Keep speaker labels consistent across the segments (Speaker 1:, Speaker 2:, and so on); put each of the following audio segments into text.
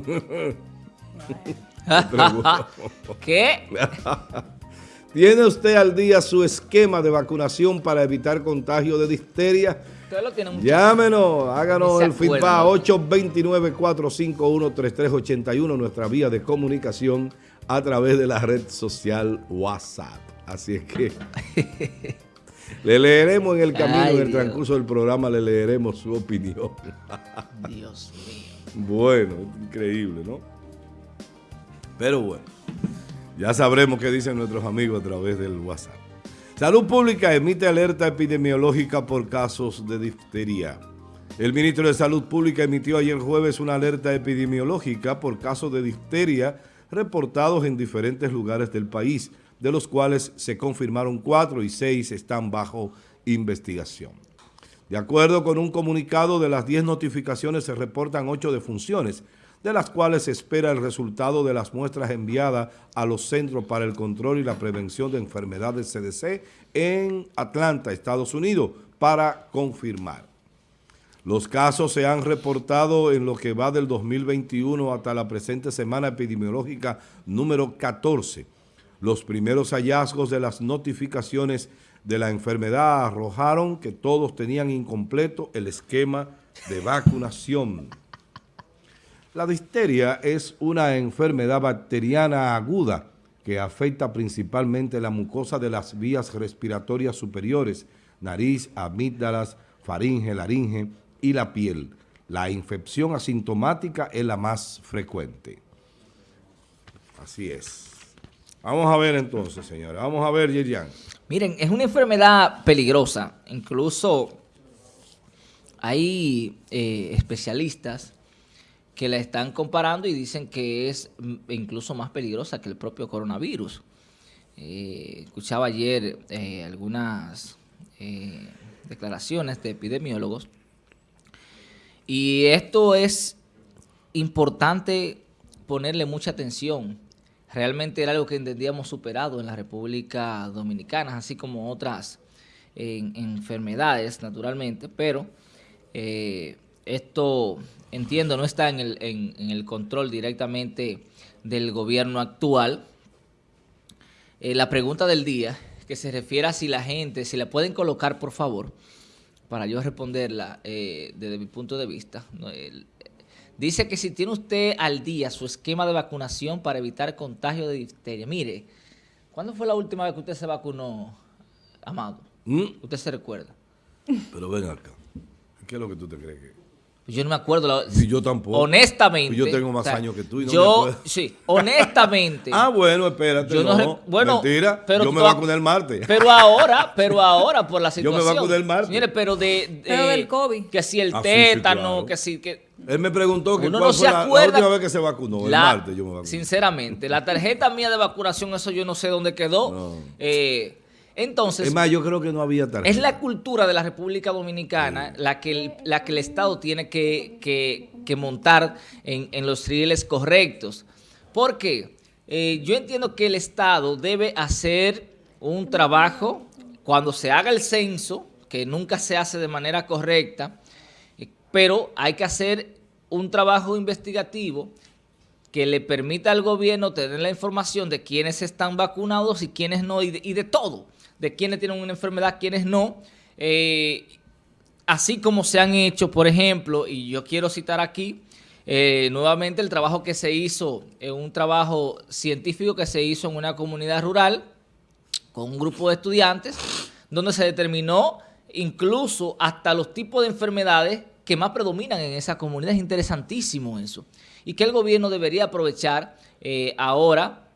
Speaker 1: ¿Qué?
Speaker 2: ¿Tiene usted al día su esquema de vacunación para evitar contagio de difteria? Llámenos, háganos el feedback 829-451-3381, nuestra vía de comunicación a través de la red social WhatsApp. Así es que le leeremos en el camino, en el transcurso del programa, le leeremos su opinión. Dios mío. Bueno, increíble, ¿no? Pero bueno, ya sabremos qué dicen nuestros amigos a través del WhatsApp. Salud Pública emite alerta epidemiológica por casos de difteria. El ministro de Salud Pública emitió ayer jueves una alerta epidemiológica por casos de difteria reportados en diferentes lugares del país, de los cuales se confirmaron cuatro y seis están bajo investigación. De acuerdo con un comunicado de las 10 notificaciones se reportan ocho defunciones, de las cuales se espera el resultado de las muestras enviadas a los Centros para el Control y la Prevención de Enfermedades CDC en Atlanta, Estados Unidos, para confirmar. Los casos se han reportado en lo que va del 2021 hasta la presente semana epidemiológica número 14. Los primeros hallazgos de las notificaciones de la enfermedad arrojaron que todos tenían incompleto el esquema de vacunación. La difteria es una enfermedad bacteriana aguda que afecta principalmente la mucosa de las vías respiratorias superiores, nariz, amígdalas, faringe, laringe y la piel. La infección asintomática es la más frecuente. Así es. Vamos a ver entonces, señores. Vamos a ver, Yerian.
Speaker 1: Miren, es una enfermedad peligrosa. Incluso hay eh, especialistas que la están comparando y dicen que es mm, incluso más peligrosa que el propio coronavirus. Eh, escuchaba ayer eh, algunas declaraciones de epidemiólogos y esto es importante ponerle mucha atención. Realmente era algo que entendíamos superado en la República Dominicana, así como otras enfermedades, naturalmente, pero esto entiendo, no está en el, en, el control directamente del gobierno actual. Eh, la pregunta del día, que se refiere a si la gente, si la pueden colocar, por favor, para yo responderla eh, desde mi punto de vista. Dice que si tiene usted al día su esquema de vacunación para evitar contagio de difteria. Mire, ¿cuándo fue la última vez que usted se vacunó, Amado? ¿Mm? ¿Usted se recuerda?
Speaker 2: Pero ven acá. ¿Qué es lo que tú te crees que
Speaker 1: yo no me acuerdo.
Speaker 2: y yo tampoco.
Speaker 1: Honestamente.
Speaker 2: yo tengo más años que tú y
Speaker 1: no yo, sí, honestamente.
Speaker 2: ah, bueno, espérate. Yo no, bueno, mentira. Pero yo me vacuné el martes.
Speaker 1: Pero ahora, pero ahora, por la situación.
Speaker 2: Yo me vacuné el martes.
Speaker 1: Mire, pero de...
Speaker 3: pero del COVID.
Speaker 1: Que si el ah, tétano, que si... Que,
Speaker 2: él me preguntó que cuál fue la, última vez que se vacunó, el martes yo me vacuné.
Speaker 1: Sinceramente, la tarjeta mía de vacunación, eso yo no sé dónde quedó. Eh, entonces,
Speaker 2: es más, yo creo que no había tarjeta.
Speaker 1: Es la cultura de la República Dominicana la, que el, la que el Estado tiene que, montar en, los rieles correctos. Porque eh, yo entiendo que el Estado debe hacer un trabajo cuando se haga el censo, que nunca se hace de manera correcta, eh, pero hay que hacer un trabajo investigativo que le permita al gobierno tener la información de quiénes están vacunados y quiénes no, y de todo de quiénes tienen una enfermedad, quiénes no. Eh, así como se han hecho, por ejemplo, y yo quiero citar aquí eh, nuevamente el trabajo que se hizo, eh, un trabajo científico que se hizo en una comunidad rural con un grupo de estudiantes, donde se determinó incluso hasta los tipos de enfermedades que más predominan en esa comunidad. Es interesantísimo eso. Y que el gobierno debería aprovechar ahora,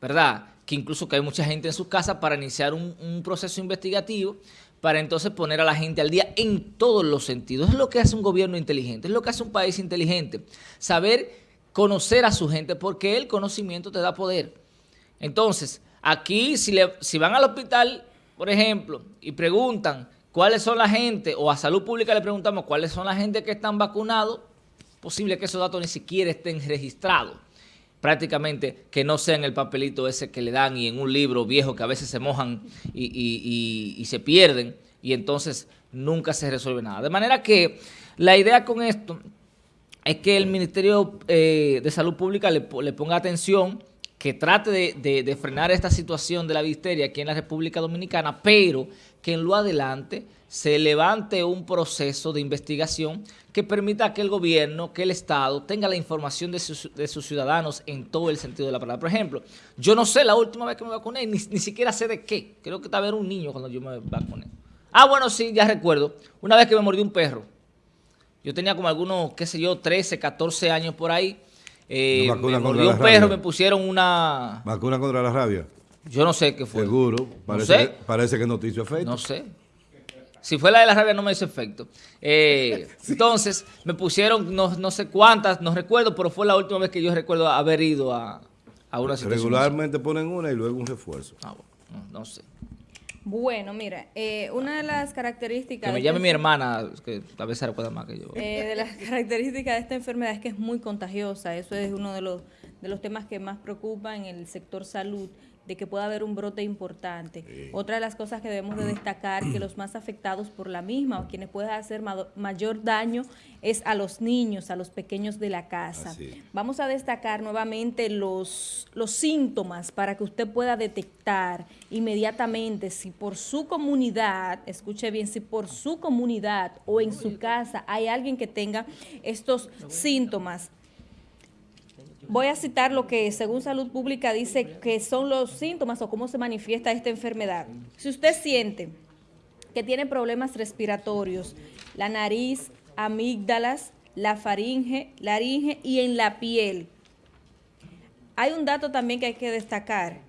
Speaker 1: ¿verdad?, que incluso que hay mucha gente en sus casas para iniciar un, proceso investigativo para entonces poner a la gente al día en todos los sentidos. Es lo que hace un gobierno inteligente, es lo que hace un país inteligente. Saber conocer a su gente porque el conocimiento te da poder. Entonces, aquí si, le, si van al hospital, por ejemplo, y preguntan cuáles son la gente, o a salud pública le preguntamos cuáles son la gente que están vacunados, posible que esos datos ni siquiera estén registrados prácticamente que no sea en el papelito ese que le dan y en un libro viejo que a veces se mojan y, se pierden y entonces nunca se resuelve nada. De manera que la idea con esto es que el Ministerio eh, de Salud Pública le, ponga atención, que trate de, frenar esta situación de la visteria aquí en la República Dominicana, pero que en lo adelante se levante un proceso de investigación que permita que el gobierno, que el Estado tenga la información de sus, ciudadanos en todo el sentido de la palabra. Por ejemplo, yo no sé la última vez que me vacuné, ni, ni siquiera sé de qué. Creo que estaba era un niño cuando yo me vacuné. Ah, bueno, sí, ya recuerdo. Una vez que me mordió un perro. Yo tenía como algunos, qué sé yo, 13, 14 años por ahí. Eh, me mordió un perro, me pusieron una...
Speaker 2: ¿Vacuna contra la rabia?
Speaker 1: Yo no sé qué fue.
Speaker 2: Seguro. Parece, que, parece que no te hizo efecto.
Speaker 1: No sé. Si fue la de la rabia no me hizo efecto. Eh, entonces, me pusieron no, sé cuántas, no recuerdo, pero fue la última vez que yo recuerdo haber ido a, una situación.
Speaker 2: Regularmente ponen una y luego un refuerzo.
Speaker 1: Ah, bueno, no sé.
Speaker 3: Bueno, mira, eh, una de las características...
Speaker 1: Que me llame mi hermana, que tal vez se recuerda más que yo.
Speaker 3: Eh, de las características de esta enfermedad es que es muy contagiosa. Eso es uno de los, de los temas que más preocupa en el sector salud de que pueda haber un brote importante. Otra de las cosas que debemos de destacar, que los más afectados por la misma o quienes pueden hacer mayor daño es a los niños, a los pequeños de la casa. Vamos a destacar nuevamente los, los síntomas para que usted pueda detectar inmediatamente si por su comunidad, escuche bien, si por su comunidad o en su casa hay alguien que tenga estos síntomas Voy a citar lo que según Salud Pública dice que son los síntomas o cómo se manifiesta esta enfermedad. Si usted siente que tiene problemas respiratorios, la nariz, amígdalas, la faringe, laringe y en la piel. Hay un dato también que hay que destacar.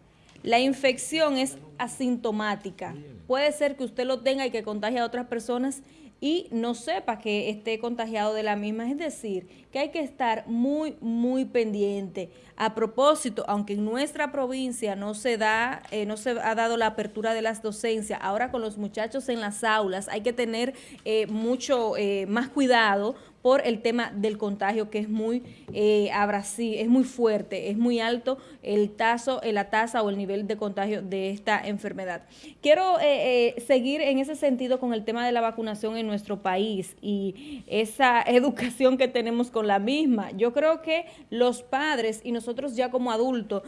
Speaker 3: La infección es asintomática. Puede ser que usted lo tenga y que contagie a otras personas y no sepa que esté contagiado de la misma. Es decir, que hay que estar muy, muy pendiente. A propósito, aunque en nuestra provincia no se da, eh, no se ha dado la apertura de las docencias, ahora con los muchachos en las aulas hay que tener eh, mucho eh, más cuidado por el tema del contagio que es muy eh, es muy fuerte, es muy alto el tazo, eh, la tasa o el nivel de contagio de esta enfermedad. Quiero eh, eh, seguir en ese sentido con el tema de la vacunación en nuestro país y esa educación que tenemos con la misma. Yo creo que los padres y nosotros ya como adultos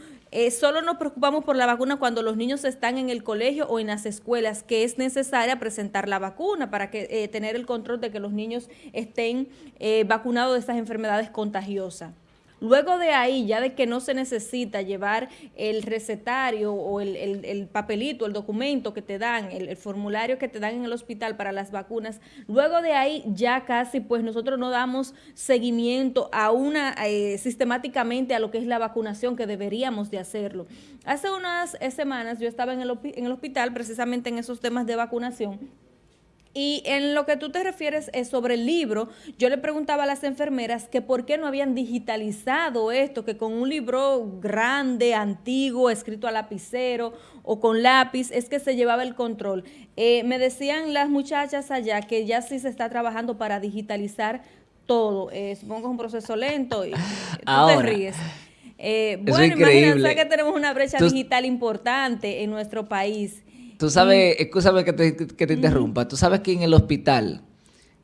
Speaker 3: solo nos preocupamos por la vacuna cuando los niños están en el colegio o en las escuelas, que es necesaria presentar la vacuna para que tener el control de que los niños estén eh, vacunado de estas enfermedades contagiosas. Luego de ahí, ya de que no se necesita llevar el recetario o el, papelito, el documento que te dan, el, formulario que te dan en el hospital para las vacunas, luego de ahí ya casi pues nosotros no damos seguimiento a una, eh, sistemáticamente a lo que es la vacunación que deberíamos de hacerlo. Hace unas semanas yo estaba en el, en el hospital precisamente en esos temas de vacunación y en lo que tú te refieres es sobre el libro, yo le preguntaba a las enfermeras que por qué no habían digitalizado esto, que con un libro grande, antiguo, escrito a lapicero o con lápiz, es que se llevaba el control. Eh, me decían las muchachas allá que ya sí se está trabajando para digitalizar todo. Eh, supongo que es un proceso lento y tú te ríes. Eh, bueno, imagínate que tenemos una brecha digital importante en nuestro país.
Speaker 1: Tú sabes, escúchame que te, que te interrumpa, tú sabes que en el hospital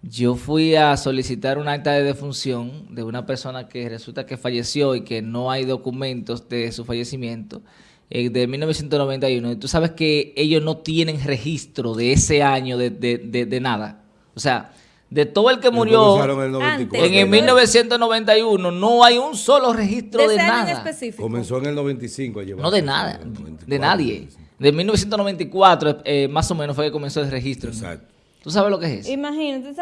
Speaker 1: yo fui a solicitar un acta de defunción de una persona que resulta que falleció y que no hay documentos de su fallecimiento eh, de 1991. Y tú sabes que ellos no tienen registro de ese año de, de, de, nada. O sea, de todo el que murió en el 1991 no hay un solo registro de, nada.
Speaker 2: Comenzó en el 95 a
Speaker 1: llevar. No de nada, de nadie. De 1994, eh, más o menos, fue que comenzó el registro. Exacto. ¿Tú sabes lo que es eso?
Speaker 3: Imagínate,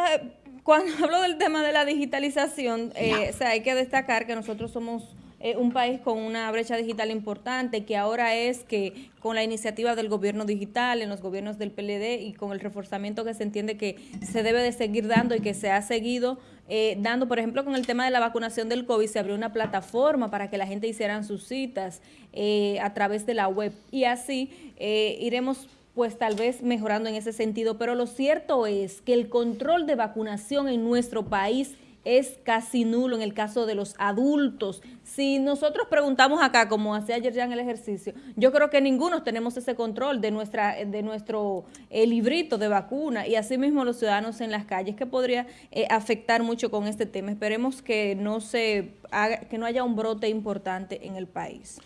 Speaker 3: cuando hablo del tema de la digitalización, eh, o sea, hay que destacar que nosotros somos eh, un país con una brecha digital importante, que ahora es que con la iniciativa del gobierno digital, en los gobiernos del PLD y con el reforzamiento que se entiende que se debe de seguir dando y que se ha seguido eh, dando, por ejemplo, con el tema de la vacunación del COVID, se abrió una plataforma para que la gente hicieran sus citas eh, a través de la web y así eh, iremos pues tal vez mejorando en ese sentido, pero lo cierto es que el control de vacunación en nuestro país es casi nulo en el caso de los adultos. Si nosotros preguntamos acá, como hacía ayer ya en el ejercicio, yo creo que ninguno tenemos ese control de nuestra de nuestro eh, librito de vacuna y asimismo los ciudadanos en las calles, que podría eh, afectar mucho con este tema. Esperemos que no se haga, que no haya un brote importante en el país.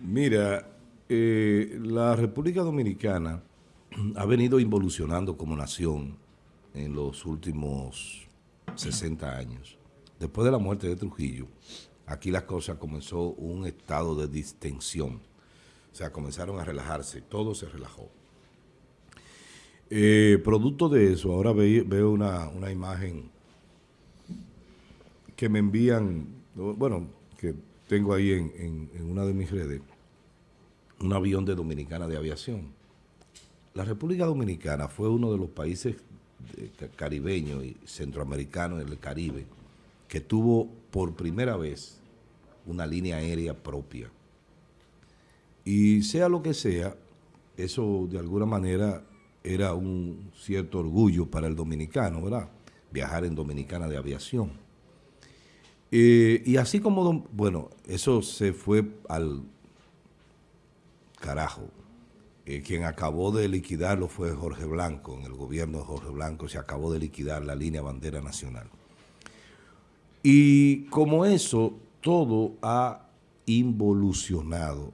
Speaker 2: Mira, eh, la República Dominicana ha venido involucionando como nación en los últimos 60 años. Después de la muerte de Trujillo, aquí las cosas comenzó un estado de distensión. O sea, comenzaron a relajarse, todo se relajó. Eh, producto de eso, ahora veo una, imagen que me envían, bueno, que tengo ahí en una de mis redes, un avión de Dominicana de Aviación. La República Dominicana fue uno de los países caribeño y centroamericano en el Caribe, que tuvo por primera vez una línea aérea propia. Y sea lo que sea, eso de alguna manera era un cierto orgullo para el dominicano, ¿verdad? Viajar en Dominicana de aviación. Eh, y así como, bueno, eso se fue al carajo, eh, quien acabó de liquidarlo fue Jorge Blanco, en el gobierno de Jorge Blanco se acabó de liquidar la línea bandera nacional. Y como eso, todo ha involucionado,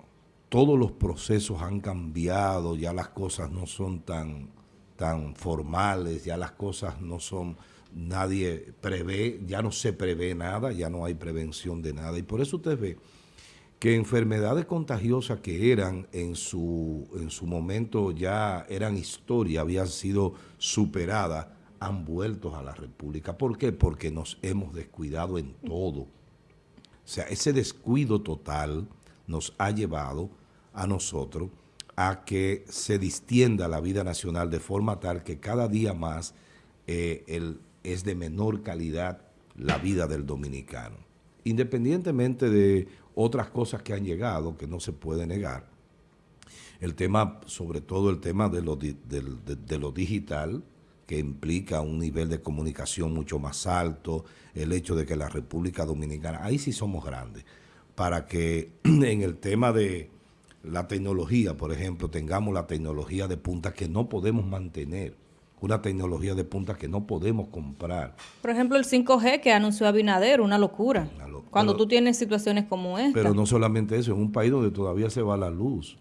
Speaker 2: todos los procesos han cambiado, ya las cosas no son tan, tan formales, ya las cosas no son, nadie prevé, ya no se prevé nada, ya no hay prevención de nada. Y por eso usted ve que enfermedades contagiosas que eran en su, en su momento ya eran historia, habían sido superadas, han vuelto a la República. ¿Por qué? Porque nos hemos descuidado en todo. O sea, ese descuido total nos ha llevado a nosotros a que se distienda la vida nacional de forma tal que cada día más eh, es de menor calidad la vida del dominicano. Independientemente de otras cosas que han llegado que no se puede negar. El tema, sobre todo el tema de lo, de, lo digital, que implica un nivel de comunicación mucho más alto, el hecho de que la República Dominicana, ahí sí somos grandes, para que en el tema de la tecnología, por ejemplo, tengamos la tecnología de punta que no podemos mantener una tecnología de punta que no podemos comprar.
Speaker 3: Por ejemplo, el 5G que anunció Abinader, una locura. Cuando tú tienes situaciones como esta.
Speaker 2: Pero no solamente eso, en un país donde todavía se va la luz,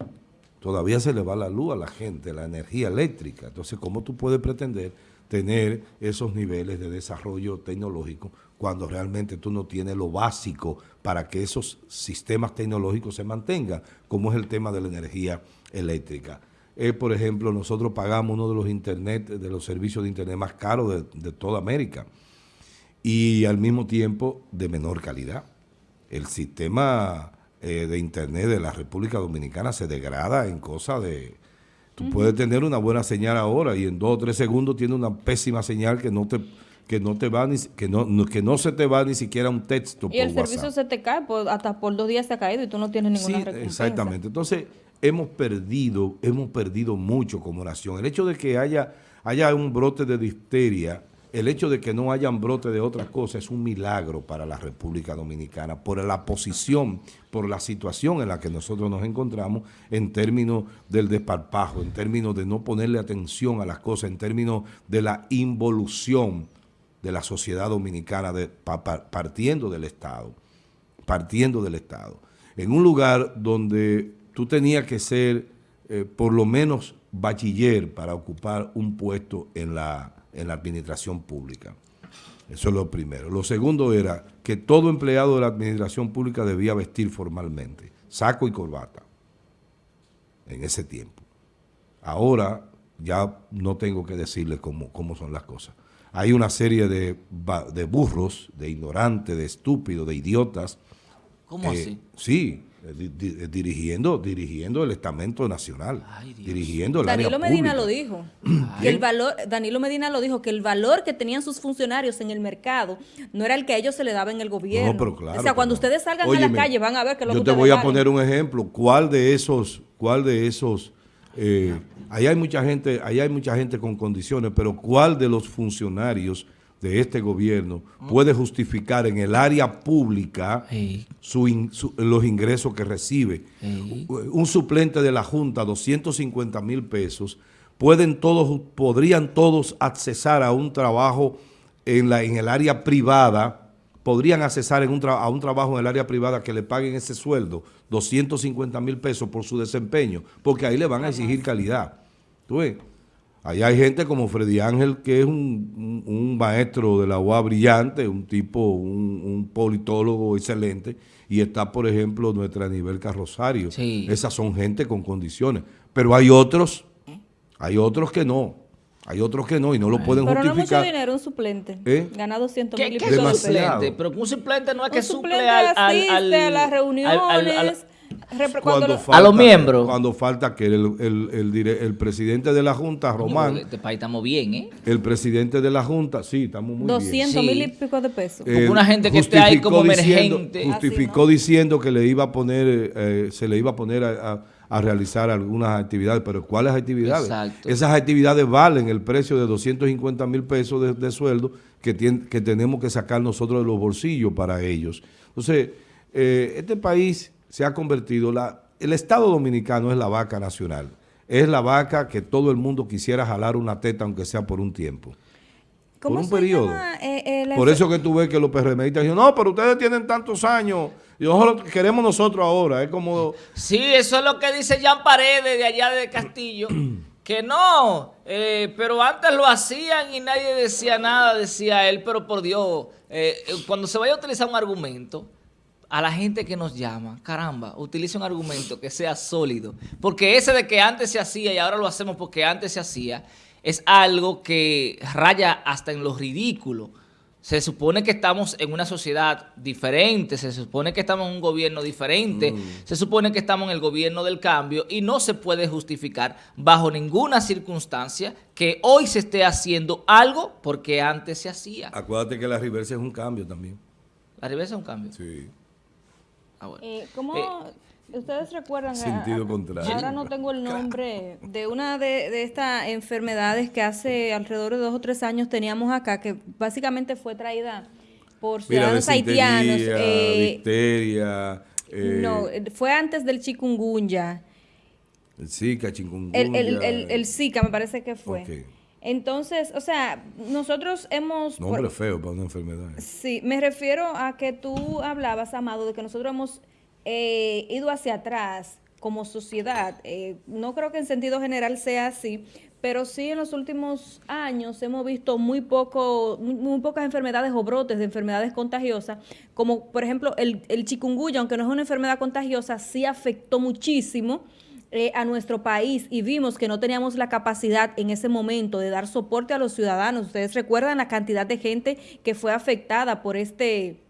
Speaker 2: todavía se le va la luz a la gente, la energía eléctrica. Entonces, ¿cómo tú puedes pretender tener esos niveles de desarrollo tecnológico cuando realmente tú no tienes lo básico para que esos sistemas tecnológicos se mantengan, como es el tema de la energía eléctrica? Eh, por ejemplo, nosotros pagamos uno de los internet, de los servicios de internet más caros de, toda América. Y al mismo tiempo de menor calidad. El sistema eh, de internet de la República Dominicana se degrada en cosas de... Tú puedes tener una buena señal ahora y en dos o tres segundos tiene una pésima señal que no te que no te va ni, que no, que no se te va ni siquiera un texto
Speaker 3: y el servicio se te cae hasta por dos días se ha caído y tú no tienes ninguna sí,
Speaker 2: exactamente. Entonces hemos perdido, hemos perdido mucho como nación. El hecho de que haya, haya un brote de difteria, el hecho de que no haya un brote de otra cosa es un milagro para la República Dominicana por la posición, por la situación en la que nosotros nos encontramos en términos del desparpajo, en términos de no ponerle atención a las cosas, en términos de la involución de la sociedad dominicana partiendo del Estado, partiendo del Estado. En un lugar donde tú tenías que ser eh, por lo menos bachiller para ocupar un puesto en la, en la administración pública. Eso es lo primero. Lo segundo era que todo empleado de la administración pública debía vestir formalmente, saco y corbata, en ese tiempo. Ahora ya no tengo que decirles cómo, cómo son las cosas. Hay una serie de, de burros, de ignorantes, de estúpidos, de idiotas.
Speaker 1: ¿Cómo así?
Speaker 2: Sí, eh, eh, dirigiendo dirigiendo el estamento nacional, dirigiendo el
Speaker 3: Danilo Medina lo dijo. Que el valor, Danilo Medina lo dijo, que el valor que tenían sus funcionarios en el mercado no era el que a ellos se le daba en el gobierno. No,
Speaker 2: pero claro,
Speaker 3: o sea, cuando ustedes salgan a la calle van a ver que lo
Speaker 2: Yo te voy a poner un ejemplo. ¿Cuál de esos, cuál de esos, eh, ahí hay mucha gente, ahí hay mucha gente con condiciones, pero cuál de los funcionarios de este gobierno puede justificar en el área pública los ingresos que recibe. Un suplente de la Junta, 250 mil pesos, pueden todos, podrían todos accesar a un trabajo en, la, en el área privada, podrían accesar en un a un trabajo en el área privada que le paguen ese sueldo, 250 mil pesos por su desempeño, porque ahí le van a exigir calidad. ¿Tú ves? Ahí hay gente como Freddy Ángel, que es un, maestro de la UA brillante, un tipo, un, politólogo excelente, y está, por ejemplo, nuestra nivel Carrosario. Esas son gente con condiciones. Pero hay otros, hay otros que no. Hay otros que no y no lo pueden justificar. Pero no mucho
Speaker 3: dinero un suplente. ¿Eh? Gana 200 mil
Speaker 1: y ¿Qué es un suplente? Pero un suplente no es que suple al, al,
Speaker 3: a las reuniones
Speaker 2: a los miembros. Cuando falta que el, el, el, presidente de la Junta, Román.
Speaker 1: este país estamos bien, ¿eh?
Speaker 2: El presidente de la Junta, sí, estamos muy
Speaker 3: 200 mil y pico de pesos.
Speaker 1: una gente que esté ahí como emergente.
Speaker 2: Justificó diciendo que le iba a poner, eh, se le iba a poner a, realizar algunas actividades, pero ¿cuáles actividades? Esas actividades valen el precio de 250 mil pesos de, sueldo que, que tenemos que sacar nosotros de los bolsillos para ellos. Entonces, eh, este país se ha convertido, la, el Estado Dominicano es la vaca nacional, es la vaca que todo el mundo quisiera jalar una teta aunque sea por un tiempo. por un periodo. Eh, eh, por eso que tú ves que los PRMistas dicen, no, pero ustedes tienen tantos años y nosotros queremos nosotros ahora. Es como...
Speaker 1: Sí, eso es lo que dice Jean Paredes de allá de Castillo. que no, eh, pero antes lo hacían y nadie decía nada, decía él, pero por Dios, cuando se vaya a utilizar un argumento, a la gente que nos llama, caramba, utilice un argumento que sea sólido. Porque ese de que antes se hacía y ahora lo hacemos porque antes se hacía, es algo que raya hasta en lo ridículo. Se supone que estamos en una sociedad diferente, se supone que estamos en un gobierno diferente, mm. se supone que estamos en el gobierno del cambio y no se puede justificar bajo ninguna circunstancia que hoy se esté haciendo algo porque antes se hacía.
Speaker 2: Acuérdate que la reversa es un cambio también.
Speaker 1: ¿La reversa es un cambio?
Speaker 2: Sí.
Speaker 3: Ah, eh, ¿Cómo eh, ustedes recuerdan?
Speaker 2: Sentido contrario.
Speaker 3: Ahora no tengo el nombre de una de, estas enfermedades que hace alrededor de dos o tres años teníamos acá, que básicamente fue traída por ciudadanos haitianos.
Speaker 2: Eh,
Speaker 3: no, fue antes del chikungunya.
Speaker 2: El Zika, chikungunya.
Speaker 3: El, el, el, Zika me parece que fue. Entonces, o sea, nosotros hemos...
Speaker 2: Nombre feo para una enfermedad.
Speaker 3: Sí, me refiero a que tú hablabas, Amado, de que nosotros hemos eh, ido hacia atrás como sociedad. Eh, no creo que en sentido general sea así, pero sí en los últimos años hemos visto muy poco, muy, pocas enfermedades o brotes de enfermedades contagiosas, como por ejemplo el, el chikungunya, aunque no es una enfermedad contagiosa, sí afectó muchísimo eh, a nuestro país y vimos que no teníamos la capacidad en ese momento de dar soporte a los ciudadanos. Ustedes recuerdan la cantidad de gente que fue afectada por este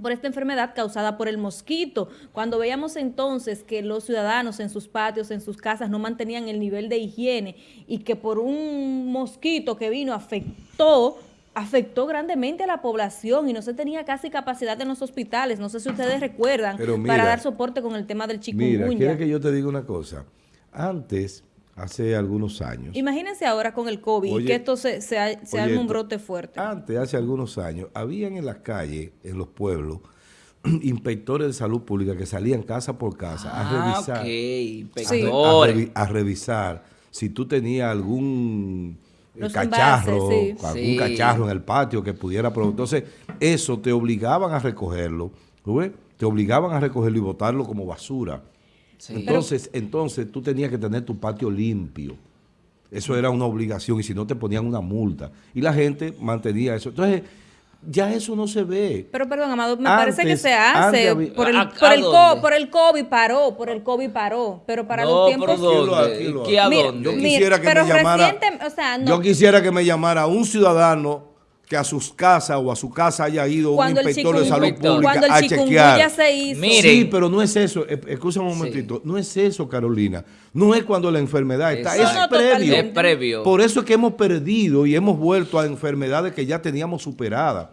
Speaker 3: por esta enfermedad causada por el mosquito. Cuando veíamos entonces que los ciudadanos en sus patios, en sus casas, no mantenían el nivel de higiene y que por un mosquito que vino afectó afectó grandemente a la población y no se tenía casi capacidad en los hospitales. No sé si ustedes recuerdan para dar soporte con el tema del chikungunya.
Speaker 2: Mira, quiere que yo te diga una cosa. Antes, hace algunos años.
Speaker 3: Imagínense ahora con el COVID, que esto se, se, un brote fuerte.
Speaker 2: Antes, hace algunos años, habían en las calles, en los pueblos, inspectores de salud pública que salían casa por casa a ah, revisar. a revisar si tú tenías algún cacharro, algún cacharro en el patio que pudiera... Entonces, eso te obligaban a recogerlo, te obligaban a recogerlo y botarlo como basura. Entonces, entonces tú tenías que tener tu patio limpio. Eso era una obligación y si no te ponían una multa. Y la gente mantenía eso. Entonces, ya eso no se ve.
Speaker 3: Pero perdón, Amado, me parece que se hace. por, el, por, el por, el COVID paró, por el COVID paró. Pero para los tiempos...
Speaker 2: Yo quisiera que me llamara... Yo quisiera que me llamara un ciudadano que a sus casas o a su casa haya ido un inspector de salud pública a chequear.
Speaker 3: Se hizo.
Speaker 2: Sí, pero no es eso. Escucha un momentito. No es eso, Carolina. No es cuando la enfermedad está. Es previo.
Speaker 1: es previo.
Speaker 2: Por eso es que hemos perdido y hemos vuelto a enfermedades que ya teníamos superadas.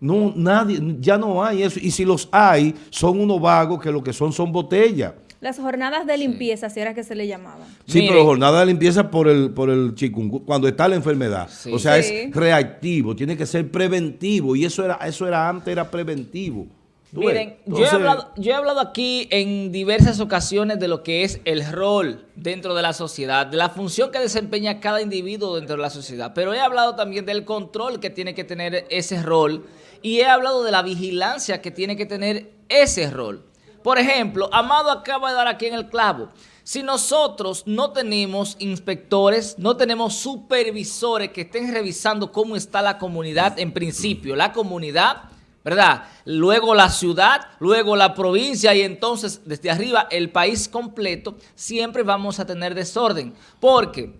Speaker 2: No, nadie, ya no hay eso. Y si los hay, son unos vagos que lo que son son botellas.
Speaker 3: Las jornadas de limpieza, si era que se le llamaban.
Speaker 2: Sí, pero jornada de limpieza por el por el chikungunya, cuando está la enfermedad. O sea, es reactivo, tiene que ser preventivo y eso era eso era antes era preventivo.
Speaker 1: Miren, yo, he hablado, yo he hablado aquí en diversas ocasiones de lo que es el rol dentro de la sociedad, de la función que desempeña cada individuo dentro de la sociedad, pero he hablado también del control que tiene que tener ese rol y he hablado de la vigilancia que tiene que tener ese rol. Por ejemplo, Amado acaba de dar aquí en el clavo. Si nosotros no tenemos inspectores, no tenemos supervisores que estén revisando cómo está la comunidad, en principio, la comunidad, ¿verdad? Luego la ciudad, luego la provincia y entonces desde arriba el país completo, siempre vamos a tener desorden. Porque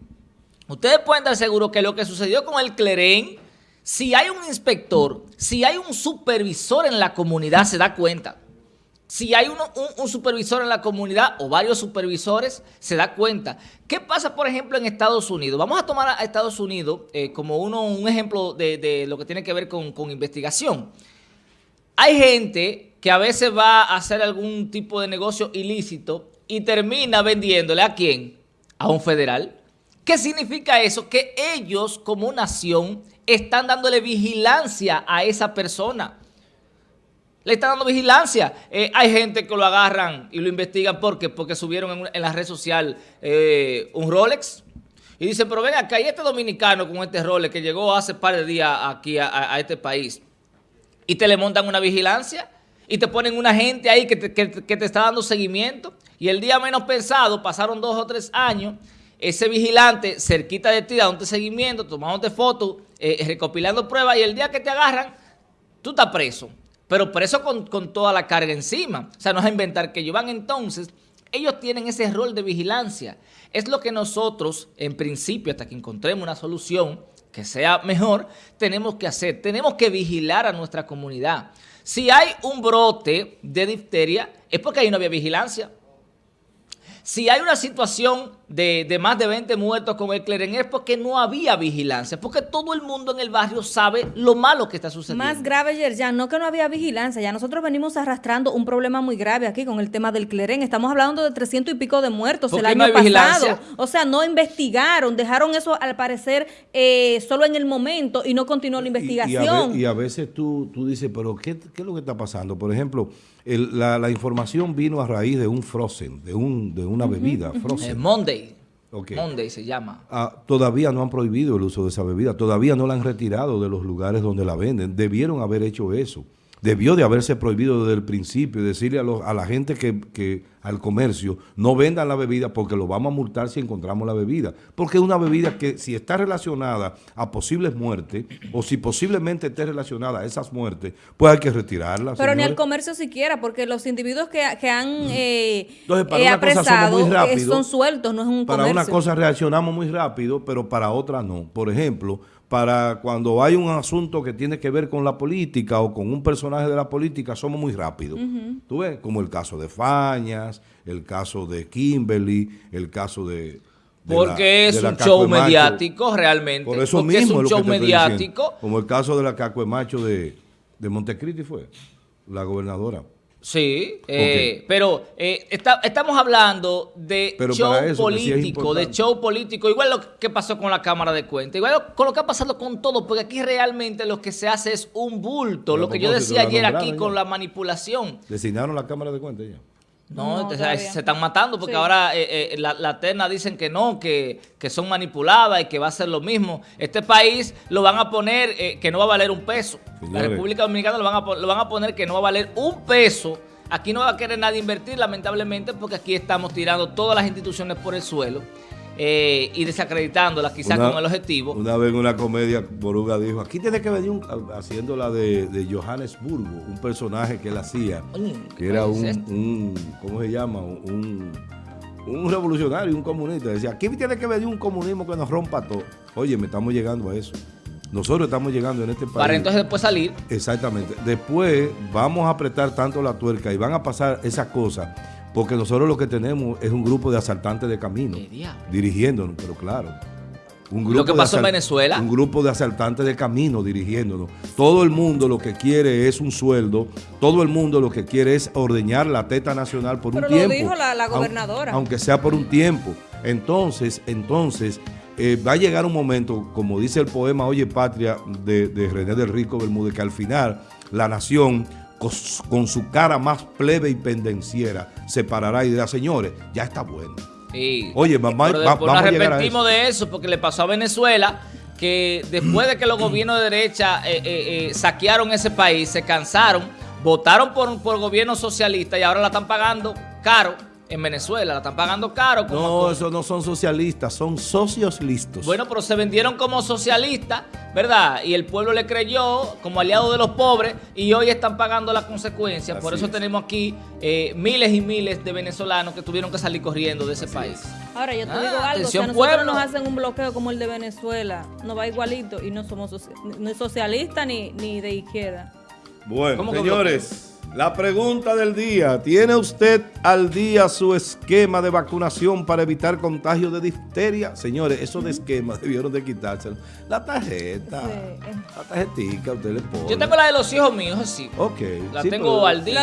Speaker 1: ustedes pueden estar seguros que lo que sucedió con el Clerén, si hay un inspector, si hay un supervisor en la comunidad, se da cuenta si hay un, supervisor en la comunidad o varios supervisores, se da cuenta. ¿Qué pasa, por ejemplo, en Estados Unidos? Vamos a tomar a Estados Unidos eh, como uno, un ejemplo de, lo que tiene que ver con, con, investigación. Hay gente que a veces va a hacer algún tipo de negocio ilícito y termina vendiéndole a quién? A un federal. ¿Qué significa eso? Que ellos como nación están dándole vigilancia a esa persona le están dando vigilancia. Eh, hay gente que lo agarran y lo investigan porque, porque subieron en, la red social eh, un Rolex. Y dicen, pero ven acá, hay este dominicano con este Rolex que llegó hace par de días aquí a, este país. Y te le montan una vigilancia y te ponen una gente ahí que te, está dando seguimiento. Y el día menos pensado, pasaron dos o tres años, ese vigilante cerquita de ti dándote seguimiento, tomándote fotos, eh, recopilando pruebas y el día que te agarran, tú estás preso pero preso con, con toda la carga encima. O sea, no es a inventar que ellos van entonces, ellos tienen ese rol de vigilancia. Es lo que nosotros, en principio, hasta que encontremos una solución que sea mejor, tenemos que hacer. Tenemos que vigilar a nuestra comunidad. Si hay un brote de difteria, es porque ahí no había vigilancia. Si hay una situación de, más de 20 muertos con el Cleren es porque no había vigilancia, porque todo el mundo en el barrio sabe lo malo que está sucediendo.
Speaker 3: Más grave, ya no que no había vigilancia, ya nosotros venimos arrastrando un problema muy grave aquí con el tema del Cleren. Estamos hablando de 300 y pico de muertos el año pasado. O sea, no investigaron, dejaron eso al parecer eh, solo en el momento y no continuó la investigación.
Speaker 2: Y, a, veces tú, tú dices, pero ¿qué, ¿qué, es lo que está pasando? Por ejemplo, la, la, información vino a raíz de un frozen, de, un, de una bebida, frozen.
Speaker 1: Monday. Monday se llama.
Speaker 2: Ah, todavía no han prohibido el uso de esa bebida, todavía no la han retirado de los lugares donde la venden. Debieron haber hecho eso debió de haberse prohibido desde el principio, decirle a, a la gente que, al comercio, no vendan la bebida porque lo vamos a multar si encontramos la bebida. Porque es una bebida que si está relacionada a posibles muertes o si posiblemente esté relacionada a esas muertes, pues hay que retirarla.
Speaker 3: Pero ni al comercio siquiera, porque los individuos que, han eh, eh apresado eh, son sueltos, no es un
Speaker 2: Para una cosa reaccionamos muy rápido, pero para otra no. Por ejemplo para cuando hay un asunto que tiene que ver con la política o con un personaje de la política, somos muy rápidos. ¿Tú ves? Como el caso de Fañas, el caso de Kimberly, el caso de...
Speaker 1: porque es un show mediático realmente.
Speaker 2: Por eso mismo es un show mediático. como el caso de la Caco Macho de, de Montecristi fue, la gobernadora.
Speaker 1: Sí, eh, pero eh, estamos hablando de show político, de show político, igual lo que pasó con la Cámara de Cuentas, igual con lo que ha pasado con todo, porque aquí realmente lo que se hace es un bulto, lo que yo decía ayer aquí con la manipulación.
Speaker 2: ¿Designaron la Cámara de Cuentas ya?
Speaker 1: No, se están matando porque ahora eh, eh, la, terna dicen que no, que, son manipuladas y que va a ser lo mismo. Este país lo van a poner eh, que no va a valer un peso. La República Dominicana lo van, a, lo van a poner que no va a valer un peso. Aquí no va a querer nadie invertir, lamentablemente, porque aquí estamos tirando todas las instituciones por el suelo. Eh, y desacreditándola quizás con el objetivo.
Speaker 2: Una vez en una comedia, Boruga dijo, aquí tiene que venir un, haciendo la de, Johannesburgo, un personaje que él hacía, que era un, ¿cómo se llama? Un, un revolucionario, un comunista. Decía, aquí tiene que venir un comunismo que nos rompa todo. Oye, me estamos llegando a eso. Nosotros estamos llegando en este país.
Speaker 1: Para entonces después salir.
Speaker 2: Exactamente. Después vamos a apretar tanto la tuerca y van a pasar esas cosas porque nosotros lo que tenemos es un grupo de asaltantes de camino dirigiéndonos, pero claro. Un grupo
Speaker 1: lo que
Speaker 2: de
Speaker 1: pasó en Venezuela.
Speaker 2: Un grupo de asaltantes de camino dirigiéndonos. Todo el mundo lo que quiere es un sueldo. Todo el mundo lo que quiere es ordeñar la teta nacional por
Speaker 3: Pero
Speaker 2: un
Speaker 3: lo
Speaker 2: tiempo.
Speaker 3: dijo la- la
Speaker 2: Aun-
Speaker 3: gobernadora.
Speaker 2: Aunque sea por un tiempo. Entonces, entonces, eh, va a llegar un momento, como dice el poema Oye Patria de, de René del Rico Bermúdez, que al final la nación con su cara más plebe y pendenciera se parará y dirá, señores, ya está bueno.
Speaker 1: Sí.
Speaker 2: Oye, mamá,
Speaker 1: Pero
Speaker 2: va- vamos
Speaker 1: nos
Speaker 2: a llegar a
Speaker 1: arrepentimos de eso porque le pasó a Venezuela que después de que los gobiernos de derecha eh, eh, eh, saquearon ese país, se cansaron, votaron por, por gobierno socialista y ahora la están pagando caro en Venezuela, la están pagando caro. como-
Speaker 2: No, esos no son socialistas, son socios listos.
Speaker 1: Bueno, pero se vendieron como socialistas, ¿verdad? Y el pueblo le creyó como aliado de los pobres y hoy están pagando las consecuencias. Por eso
Speaker 2: es.
Speaker 1: tenemos aquí eh, miles y miles de venezolanos que tuvieron que salir corriendo de ese país.
Speaker 3: Ahora, yo te
Speaker 1: Ah,
Speaker 3: digo algo, si a nosotros
Speaker 1: pueblo.
Speaker 3: nos hacen un bloqueo como el de Venezuela, nos va igualito y no somos ni socialistas ni, ni de izquierda.
Speaker 2: Bueno,
Speaker 1: ¿Cómo que
Speaker 2: señores, la pregunta del día. ¿Tiene usted al día su esquema de vacunación para evitar contagio de difteria? Señores, esos de esquemas debieron de quitárselo. La tarjeta,
Speaker 3: Sí.
Speaker 2: la tarjetica, usted le pone.
Speaker 1: Yo tengo la de los hijos míos, sí.
Speaker 2: Ok.
Speaker 1: La
Speaker 2: sí,
Speaker 1: tengo
Speaker 2: pero-
Speaker 1: al día.